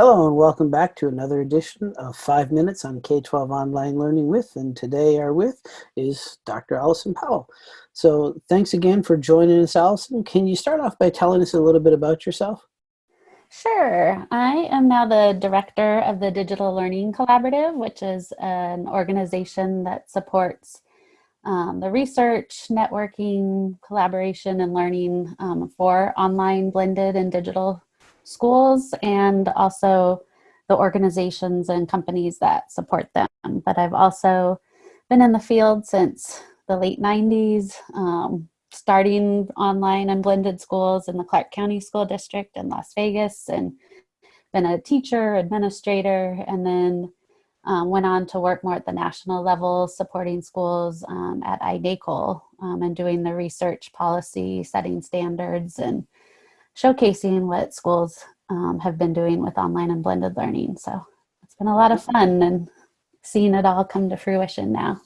Hello and welcome back to another edition of 5 Minutes on K-12 Online Learning With, and today our with is Dr. Allison Powell. So thanks again for joining us, Allison. Can you start off by telling us a little bit about yourself? Sure. I am now the director of the Digital Learning Collaborative, which is an organization that supports um, the research, networking, collaboration, and learning um, for online blended and digital schools and also the organizations and companies that support them. But I've also been in the field since the late 90s, um, starting online and blended schools in the Clark County School District in Las Vegas and been a teacher, administrator, and then um, went on to work more at the national level, supporting schools um, at iNACOL um, and doing the research policy, setting standards, and showcasing what schools um, have been doing with online and blended learning. So it's been a lot of fun and seeing it all come to fruition now.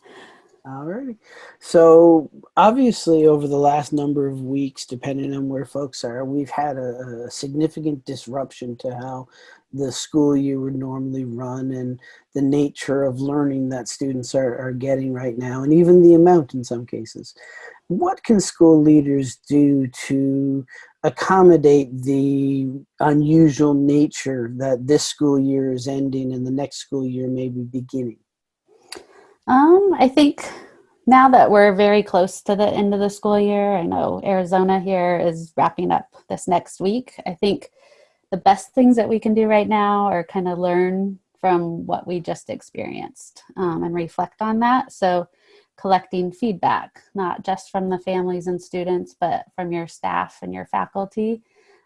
All right. So obviously over the last number of weeks, depending on where folks are, we've had a, a, significant disruption to how the school year would normally run and the nature of learning that students are, are getting right now, and even the amount in some cases. What can school leaders do to accommodate the unusual nature that this school year is ending and the next school year may be beginning? Um, I think now that we're very close to the end of the school year, I know Arizona here is wrapping up this next week. I think the best things that we can do right now are kind of learn from what we just experienced um, and reflect on that. So collecting feedback, not just from the families and students, but from your staff and your faculty.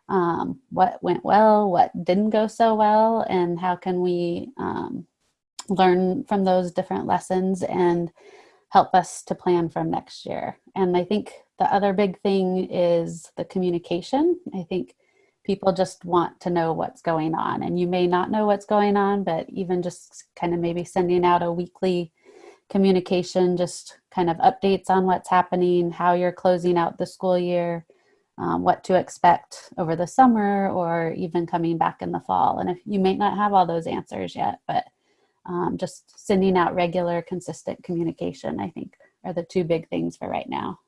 Um, what went well, what didn't go so well, and how can we um, learn from those different lessons and help us to plan from next year. And I think the other big thing is the communication. I think people just want to know what's going on and you may not know what's going on, but even just kind of maybe sending out a weekly communication, just kind of updates on what's happening, how you're closing out the school year, um, what to expect over the summer or even coming back in the fall. And if you may not have all those answers yet, but um, just sending out regular, consistent communication, I think are the two big things for right now.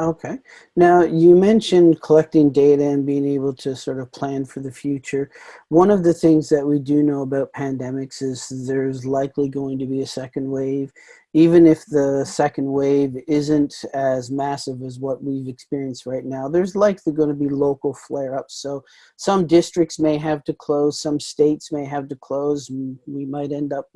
Okay. Now, you mentioned collecting data and being able to sort of plan for the future. One of the things that we do know about pandemics is there's likely going to be a second wave. Even if the second wave isn't as massive as what we've experienced right now, there's likely going to be local flare-ups. So some districts may have to close, some states may have to close, we might end up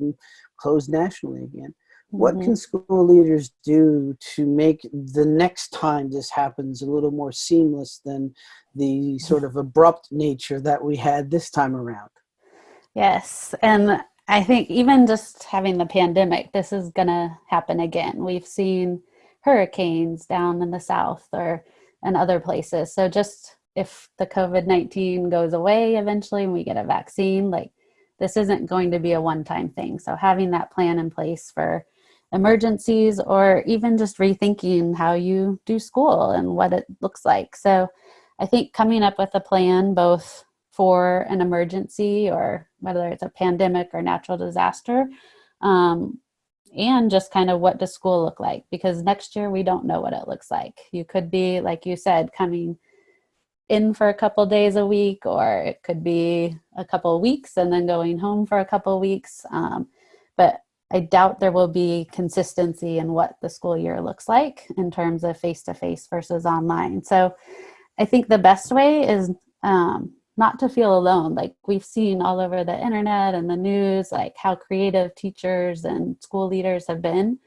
closed nationally again. What mm -hmm. can school leaders do to make the next time this happens a little more seamless than the sort of abrupt nature that we had this time around? Yes, and I think even just having the pandemic, this is going to happen again. We've seen hurricanes down in the south or in other places. So just if the COVID-19 goes away eventually and we get a vaccine, like this isn't going to be a one-time thing. So having that plan in place for emergencies or even just rethinking how you do school and what it looks like. So I think coming up with a plan both for an emergency or whether it's a pandemic or natural disaster um, and just kind of what does school look like because next year we don't know what it looks like. You could be, like you said, coming in for a couple days a week or it could be a couple weeks and then going home for a couple weeks. Um, but I doubt there will be consistency in what the school year looks like in terms of face-to-face -face versus online. So I think the best way is um, not to feel alone. Like we've seen all over the internet and the news, like how creative teachers and school leaders have been.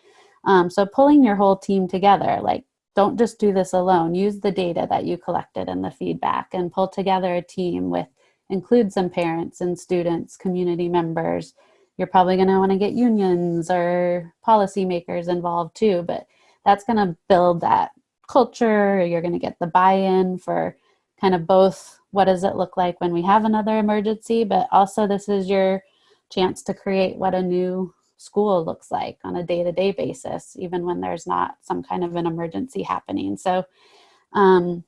Um, so pulling your whole team together, like don't just do this alone. Use the data that you collected and the feedback and pull together a team with include some parents and students, community members, you're probably going to want to get unions or policymakers involved too, but that's going to build that culture. You're going to get the buy-in for kind of both what does it look like when we have another emergency, but also this is your chance to create what a new school looks like on a day-to-day -day basis, even when there's not some kind of an emergency happening. So um,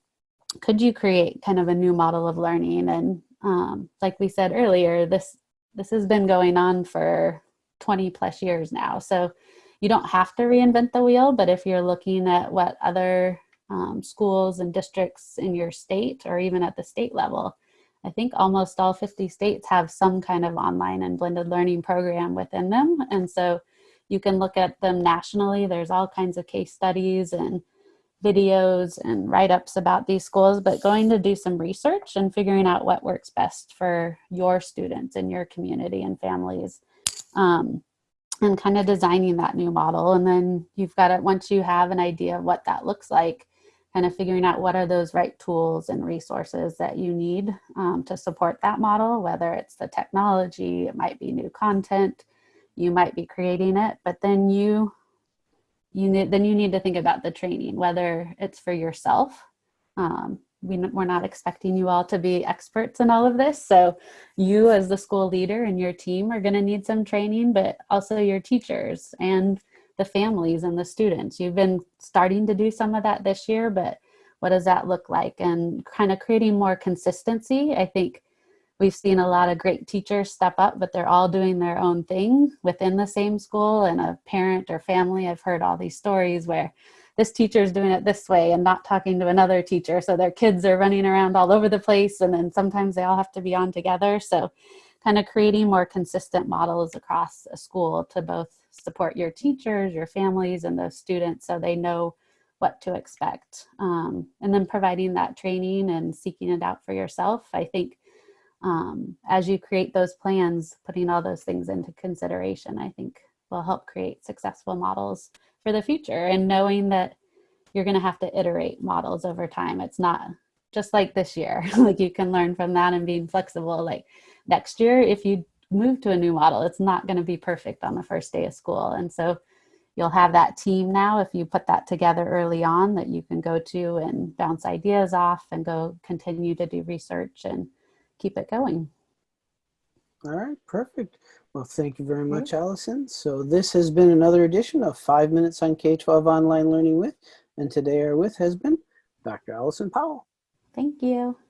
could you create kind of a new model of learning and um, like we said earlier, this this has been going on for 20 plus years now. So you don't have to reinvent the wheel, but if you're looking at what other um, schools and districts in your state or even at the state level, I think almost all 50 states have some kind of online and blended learning program within them. And so you can look at them nationally. There's all kinds of case studies and videos and write-ups about these schools, but going to do some research and figuring out what works best for your students and your community and families. Um, and kind of designing that new model. And then you've got it, once you have an idea of what that looks like, kind of figuring out what are those right tools and resources that you need um, to support that model, whether it's the technology, it might be new content, you might be creating it, but then you you need then you need to think about the training, whether it's for yourself. Um, we, we're not expecting you all to be experts in all of this. So you as the school leader and your team are going to need some training, but also your teachers and the families and the students. You've been starting to do some of that this year, but what does that look like? And kind of creating more consistency. I think we've seen a lot of great teachers step up, but they're all doing their own thing within the same school and a parent or family. I've heard all these stories where this teacher is doing it this way and not talking to another teacher. So their kids are running around all over the place. And then sometimes they all have to be on together. So kind of creating more consistent models across a school to both support your teachers, your families, and those students so they know what to expect. Um, and then providing that training and seeking it out for yourself. I think um, as you create those plans, putting all those things into consideration, I think will help create successful models for the future and knowing that you're going to have to iterate models over time. It's not just like this year, like you can learn from that and being flexible. Like next year, if you move to a new model, it's not going to be perfect on the first day of school. And so you'll have that team now if you put that together early on that you can go to and bounce ideas off and go continue to do research and keep it going. All right, perfect. Well, thank you very much, mm-hmm. Allison. So this has been another edition of Five Minutes on K-12 Online Learning With, and today our with has been Dr. Allison Powell. Thank you. Thank you.